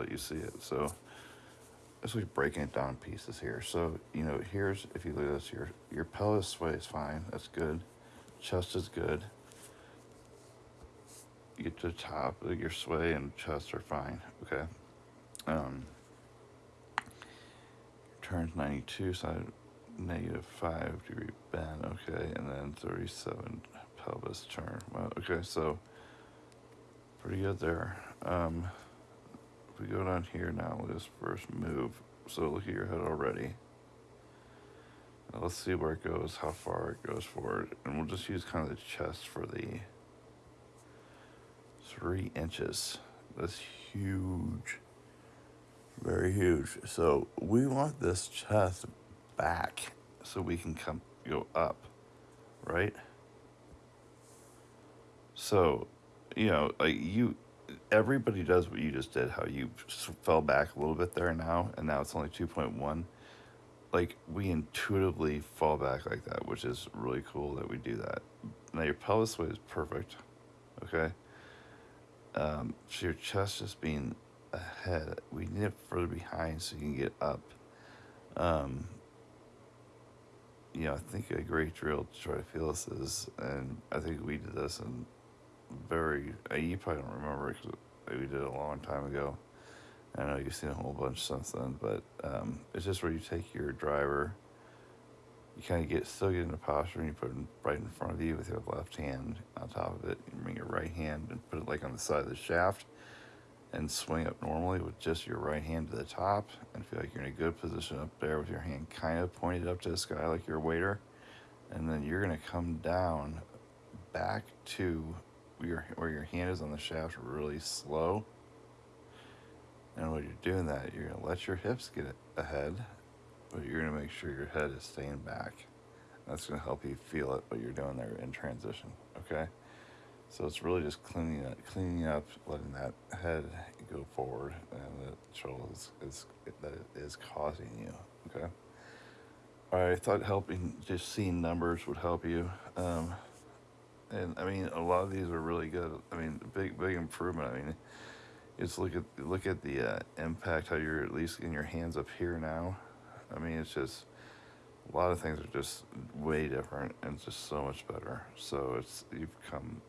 let you see it. So as we breaking it down pieces here. So, you know, here's, if you look at this, your, your pelvis sway is fine. That's good. Chest is good. You get to the top, your sway and chest are fine. Okay. Um, turns 92, side negative 5 degree bend. Okay. And then 37 pelvis turn. Well, okay. So pretty good there. Um, we go down here now, let's first move. So look at your head already. Now let's see where it goes, how far it goes forward. And we'll just use kind of the chest for the three inches. That's huge. Very huge. So we want this chest back so we can come go up, right? So, you know, like you everybody does what you just did, how you fell back a little bit there now, and now it's only 2.1. Like, we intuitively fall back like that, which is really cool that we do that. Now, your pelvis weight is perfect, okay? Um, so your chest just being ahead, we need it further behind so you can get up. Um, you know, I think a great drill to try to feel this is, and I think we did this in very. Uh, you probably don't remember because we did it a long time ago. I know you've seen a whole bunch since then, but um, it's just where you take your driver, you kind of get still get into posture, and you put it right in front of you with your left hand on top of it. You bring your right hand and put it like on the side of the shaft, and swing up normally with just your right hand to the top, and feel like you're in a good position up there with your hand kind of pointed up to the sky like you're a waiter, and then you're gonna come down back to your where your hand is on the shaft really slow. And when you're doing that, you're gonna let your hips get ahead, but you're gonna make sure your head is staying back. That's gonna help you feel it what you're doing there in transition. Okay. So it's really just cleaning up, cleaning up, letting that head go forward, and the is, is that it is causing you. Okay. I thought helping just seeing numbers would help you. Um, and I mean, a lot of these are really good. I mean, big big improvement. I mean, just look at look at the uh, impact how you're at least in your hands up here now. I mean, it's just a lot of things are just way different and just so much better. So it's you've come